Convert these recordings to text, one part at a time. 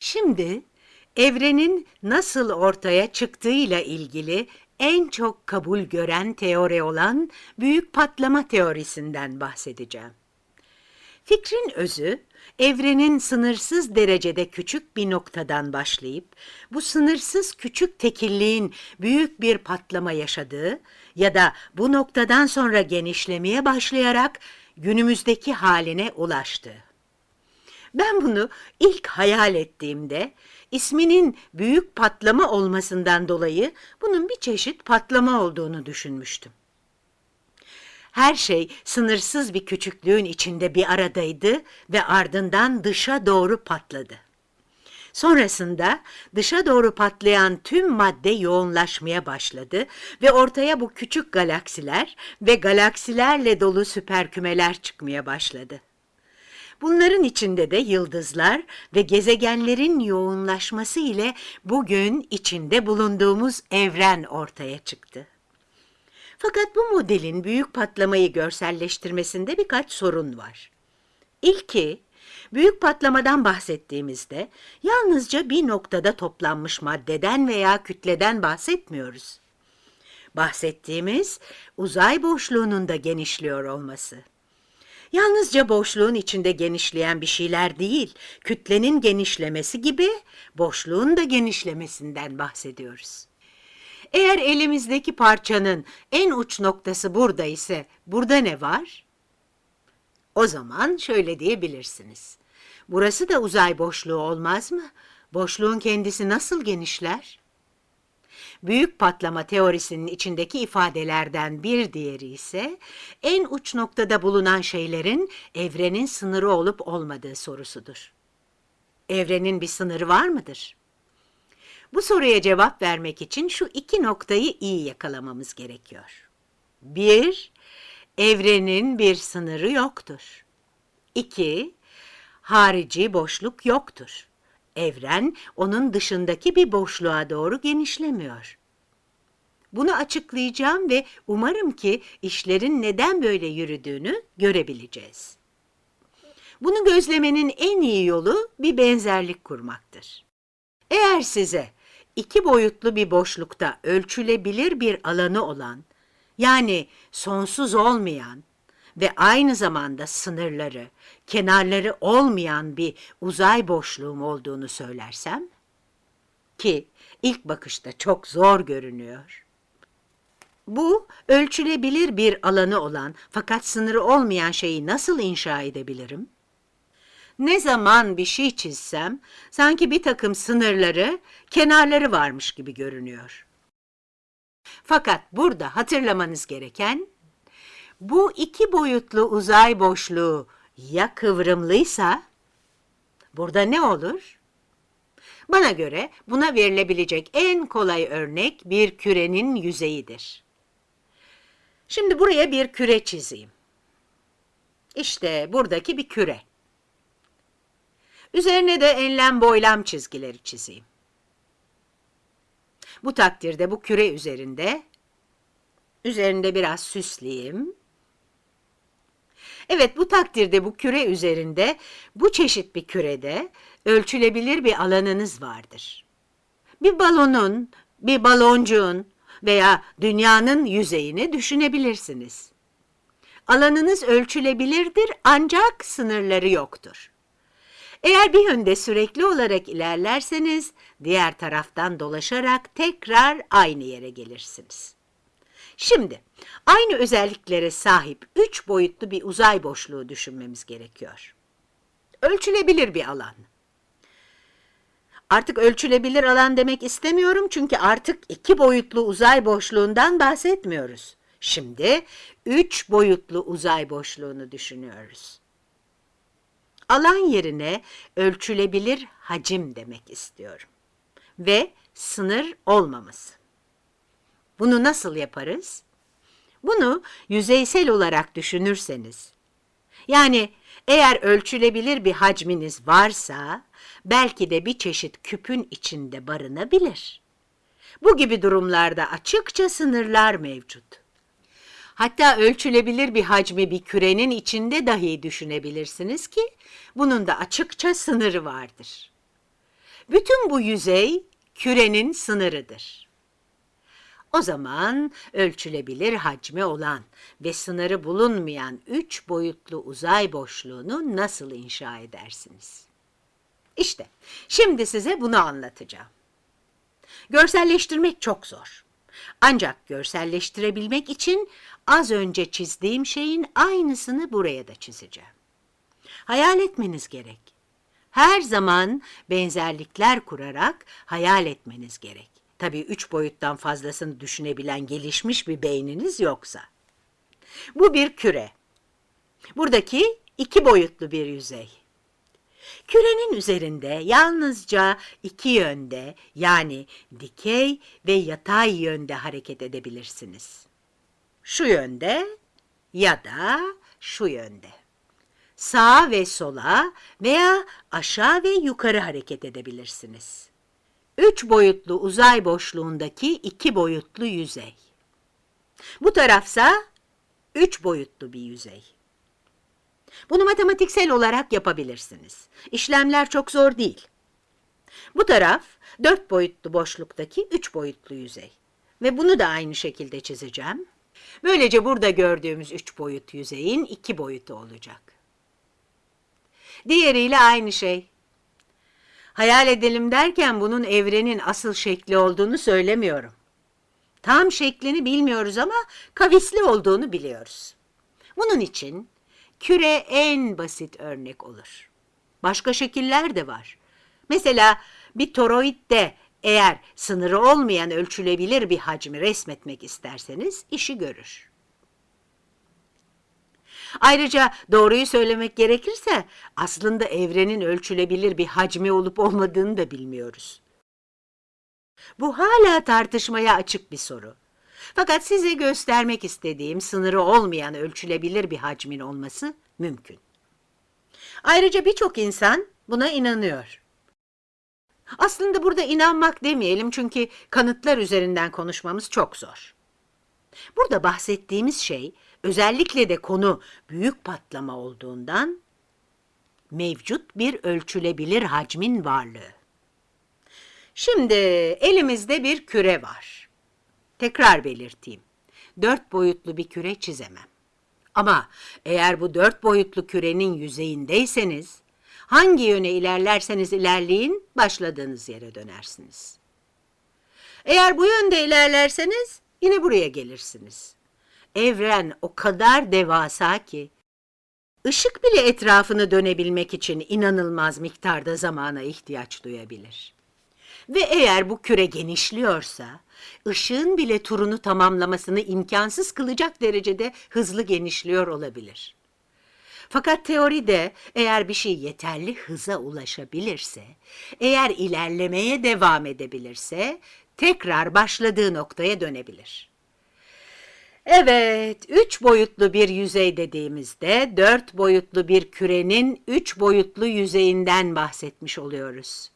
Şimdi evrenin nasıl ortaya çıktığıyla ilgili en çok kabul gören teori olan büyük patlama teorisinden bahsedeceğim. Fikrin özü, evrenin sınırsız derecede küçük bir noktadan başlayıp, bu sınırsız küçük tekilliğin büyük bir patlama yaşadığı ya da bu noktadan sonra genişlemeye başlayarak günümüzdeki haline ulaştığı. Ben bunu ilk hayal ettiğimde isminin büyük patlama olmasından dolayı bunun bir çeşit patlama olduğunu düşünmüştüm. Her şey sınırsız bir küçüklüğün içinde bir aradaydı ve ardından dışa doğru patladı. Sonrasında dışa doğru patlayan tüm madde yoğunlaşmaya başladı ve ortaya bu küçük galaksiler ve galaksilerle dolu süperkümeler çıkmaya başladı. Bunların içinde de yıldızlar ve gezegenlerin yoğunlaşması ile bugün içinde bulunduğumuz evren ortaya çıktı. Fakat bu modelin büyük patlamayı görselleştirmesinde birkaç sorun var. İlki, büyük patlamadan bahsettiğimizde yalnızca bir noktada toplanmış maddeden veya kütleden bahsetmiyoruz. Bahsettiğimiz uzay boşluğunun da genişliyor olması. Yalnızca boşluğun içinde genişleyen bir şeyler değil, kütlenin genişlemesi gibi boşluğun da genişlemesinden bahsediyoruz. Eğer elimizdeki parçanın en uç noktası burada ise burada ne var? O zaman şöyle diyebilirsiniz. Burası da uzay boşluğu olmaz mı? Boşluğun kendisi nasıl genişler? Büyük patlama teorisinin içindeki ifadelerden bir diğeri ise en uç noktada bulunan şeylerin evrenin sınırı olup olmadığı sorusudur. Evrenin bir sınırı var mıdır? Bu soruya cevap vermek için şu iki noktayı iyi yakalamamız gerekiyor. Bir, evrenin bir sınırı yoktur. İki, harici boşluk yoktur. Evren onun dışındaki bir boşluğa doğru genişlemiyor. Bunu açıklayacağım ve umarım ki işlerin neden böyle yürüdüğünü görebileceğiz. Bunu gözlemenin en iyi yolu bir benzerlik kurmaktır. Eğer size iki boyutlu bir boşlukta ölçülebilir bir alanı olan, yani sonsuz olmayan ve aynı zamanda sınırları, kenarları olmayan bir uzay boşluğum olduğunu söylersem, ki ilk bakışta çok zor görünüyor. Bu, ölçülebilir bir alanı olan fakat sınırı olmayan şeyi nasıl inşa edebilirim? Ne zaman bir şey çizsem, sanki bir takım sınırları, kenarları varmış gibi görünüyor. Fakat burada hatırlamanız gereken, bu iki boyutlu uzay boşluğu ya kıvrımlıysa, burada ne olur? Bana göre buna verilebilecek en kolay örnek bir kürenin yüzeyidir. Şimdi buraya bir küre çizeyim. İşte buradaki bir küre. Üzerine de enlem boylam çizgileri çizeyim. Bu takdirde bu küre üzerinde, üzerinde biraz süsleyeyim. Evet bu takdirde bu küre üzerinde, bu çeşit bir kürede ölçülebilir bir alanınız vardır. Bir balonun, bir baloncuğun veya dünyanın yüzeyini düşünebilirsiniz. Alanınız ölçülebilirdir ancak sınırları yoktur. Eğer bir yönde sürekli olarak ilerlerseniz, diğer taraftan dolaşarak tekrar aynı yere gelirsiniz. Şimdi, aynı özelliklere sahip üç boyutlu bir uzay boşluğu düşünmemiz gerekiyor. Ölçülebilir bir alan. Artık ölçülebilir alan demek istemiyorum çünkü artık iki boyutlu uzay boşluğundan bahsetmiyoruz. Şimdi üç boyutlu uzay boşluğunu düşünüyoruz. Alan yerine ölçülebilir hacim demek istiyorum. Ve sınır olmaması. Bunu nasıl yaparız? Bunu yüzeysel olarak düşünürseniz, yani eğer ölçülebilir bir hacminiz varsa, belki de bir çeşit küpün içinde barınabilir. Bu gibi durumlarda açıkça sınırlar mevcut. Hatta ölçülebilir bir hacmi bir kürenin içinde dahi düşünebilirsiniz ki bunun da açıkça sınırı vardır. bütün bu yüzey kürenin sınırıdır. O zaman ölçülebilir hacmi olan ve sınırı bulunmayan üç boyutlu uzay boşluğunu nasıl inşa edersiniz? İşte şimdi size bunu anlatacağım. Görselleştirmek çok zor. Ancak görselleştirebilmek için az önce çizdiğim şeyin aynısını buraya da çizeceğim. Hayal etmeniz gerek. Her zaman benzerlikler kurarak hayal etmeniz gerek. Tabii üç boyuttan fazlasını düşünebilen gelişmiş bir beyniniz yoksa. Bu bir küre. Buradaki iki boyutlu bir yüzey. Kürenin üzerinde yalnızca iki yönde yani dikey ve yatay yönde hareket edebilirsiniz. Şu yönde ya da şu yönde. Sağa ve sola veya aşağı ve yukarı hareket edebilirsiniz. Üç boyutlu uzay boşluğundaki iki boyutlu yüzey. Bu tarafsa üç boyutlu bir yüzey. Bunu matematiksel olarak yapabilirsiniz. İşlemler çok zor değil. Bu taraf dört boyutlu boşluktaki üç boyutlu yüzey. Ve bunu da aynı şekilde çizeceğim. Böylece burada gördüğümüz üç boyut yüzeyin iki boyutu olacak. Diğeriyle aynı şey. Hayal edelim derken bunun evrenin asıl şekli olduğunu söylemiyorum. Tam şeklini bilmiyoruz ama kavisli olduğunu biliyoruz. Bunun için küre en basit örnek olur. Başka şekiller de var. Mesela bir toroidde eğer sınırı olmayan ölçülebilir bir hacmi resmetmek isterseniz işi görür. Ayrıca doğruyu söylemek gerekirse aslında evrenin ölçülebilir bir hacmi olup olmadığını da bilmiyoruz. Bu hala tartışmaya açık bir soru. Fakat size göstermek istediğim sınırı olmayan ölçülebilir bir hacmin olması mümkün. Ayrıca birçok insan buna inanıyor. Aslında burada inanmak demeyelim çünkü kanıtlar üzerinden konuşmamız çok zor. Burada bahsettiğimiz şey özellikle de konu büyük patlama olduğundan mevcut bir ölçülebilir hacmin varlığı. Şimdi elimizde bir küre var. Tekrar belirteyim. Dört boyutlu bir küre çizemem. Ama eğer bu dört boyutlu kürenin yüzeyindeyseniz, hangi yöne ilerlerseniz ilerleyin, başladığınız yere dönersiniz. Eğer bu yönde ilerlerseniz, yine buraya gelirsiniz. Evren o kadar devasa ki, ışık bile etrafını dönebilmek için inanılmaz miktarda zamana ihtiyaç duyabilir. Ve eğer bu küre genişliyorsa, ışığın bile turunu tamamlamasını imkansız kılacak derecede hızlı genişliyor olabilir. Fakat teoride eğer bir şey yeterli hıza ulaşabilirse, eğer ilerlemeye devam edebilirse, tekrar başladığı noktaya dönebilir. Evet, üç boyutlu bir yüzey dediğimizde dört boyutlu bir kürenin üç boyutlu yüzeyinden bahsetmiş oluyoruz.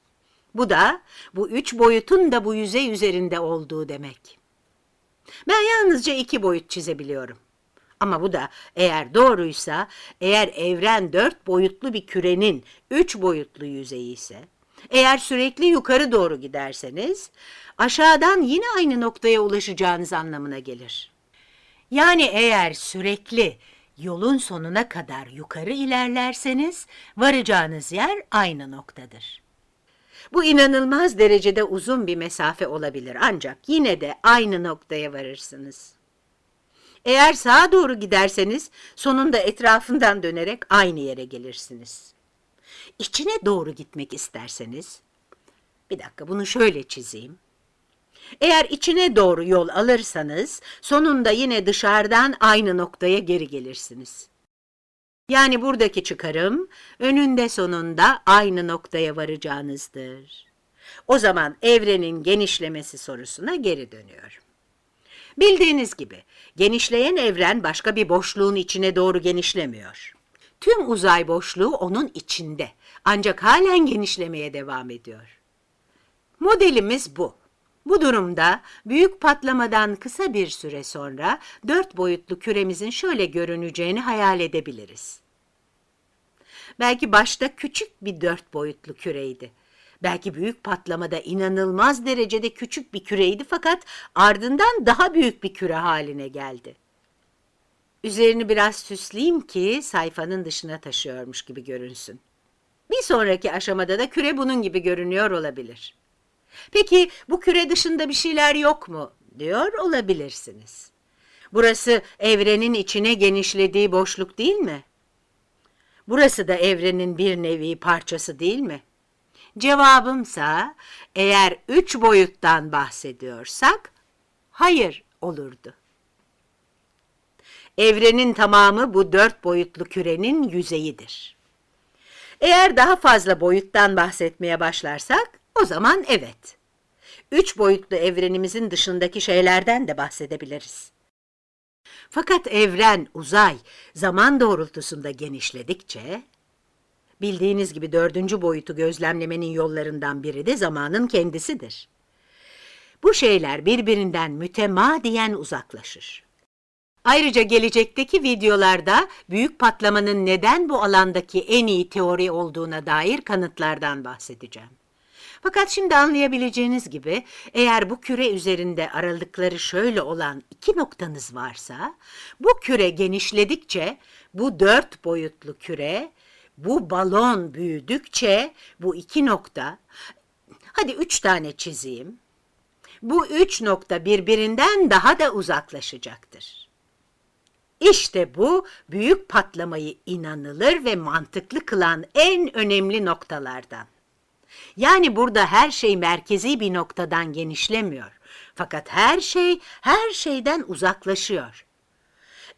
Bu da bu üç boyutun da bu yüzey üzerinde olduğu demek. Ben yalnızca iki boyut çizebiliyorum. Ama bu da eğer doğruysa, eğer evren dört boyutlu bir kürenin üç boyutlu yüzeyi ise, eğer sürekli yukarı doğru giderseniz, aşağıdan yine aynı noktaya ulaşacağınız anlamına gelir. Yani eğer sürekli yolun sonuna kadar yukarı ilerlerseniz, varacağınız yer aynı noktadır. Bu inanılmaz derecede uzun bir mesafe olabilir ancak yine de aynı noktaya varırsınız. Eğer sağa doğru giderseniz sonunda etrafından dönerek aynı yere gelirsiniz. İçine doğru gitmek isterseniz, bir dakika bunu şöyle çizeyim. Eğer içine doğru yol alırsanız sonunda yine dışarıdan aynı noktaya geri gelirsiniz. Yani buradaki çıkarım önünde sonunda aynı noktaya varacağınızdır. O zaman evrenin genişlemesi sorusuna geri dönüyorum. Bildiğiniz gibi genişleyen evren başka bir boşluğun içine doğru genişlemiyor. Tüm uzay boşluğu onun içinde ancak halen genişlemeye devam ediyor. Modelimiz bu. Bu durumda büyük patlamadan kısa bir süre sonra dört boyutlu küremizin şöyle görüneceğini hayal edebiliriz. Belki başta küçük bir dört boyutlu küreydi. Belki büyük patlamada inanılmaz derecede küçük bir küreydi fakat ardından daha büyük bir küre haline geldi. Üzerini biraz süsleyeyim ki sayfanın dışına taşıyormuş gibi görünsün. Bir sonraki aşamada da küre bunun gibi görünüyor olabilir. Peki bu küre dışında bir şeyler yok mu? diyor olabilirsiniz. Burası evrenin içine genişlediği boşluk değil mi? Burası da evrenin bir nevi parçası değil mi? Cevabımsa eğer üç boyuttan bahsediyorsak hayır olurdu. Evrenin tamamı bu dört boyutlu kürenin yüzeyidir. Eğer daha fazla boyuttan bahsetmeye başlarsak o zaman evet. Üç boyutlu evrenimizin dışındaki şeylerden de bahsedebiliriz. Fakat evren, uzay, zaman doğrultusunda genişledikçe, bildiğiniz gibi dördüncü boyutu gözlemlemenin yollarından biri de zamanın kendisidir. Bu şeyler birbirinden mütemadiyen uzaklaşır. Ayrıca gelecekteki videolarda büyük patlamanın neden bu alandaki en iyi teori olduğuna dair kanıtlardan bahsedeceğim. Fakat şimdi anlayabileceğiniz gibi eğer bu küre üzerinde aralıkları şöyle olan iki noktanız varsa, bu küre genişledikçe bu dört boyutlu küre, bu balon büyüdükçe bu iki nokta, hadi üç tane çizeyim, bu üç nokta birbirinden daha da uzaklaşacaktır. İşte bu büyük patlamayı inanılır ve mantıklı kılan en önemli noktalardan. Yani burada her şey merkezi bir noktadan genişlemiyor. Fakat her şey her şeyden uzaklaşıyor.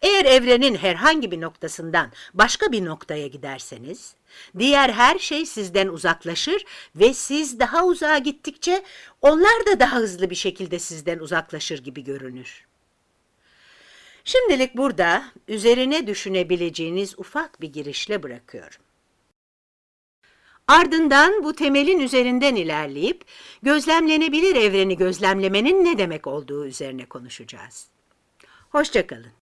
Eğer evrenin herhangi bir noktasından başka bir noktaya giderseniz, diğer her şey sizden uzaklaşır ve siz daha uzağa gittikçe onlar da daha hızlı bir şekilde sizden uzaklaşır gibi görünür. Şimdilik burada üzerine düşünebileceğiniz ufak bir girişle bırakıyorum. Ardından bu temelin üzerinden ilerleyip gözlemlenebilir evreni gözlemlemenin ne demek olduğu üzerine konuşacağız. Hoşçakalın.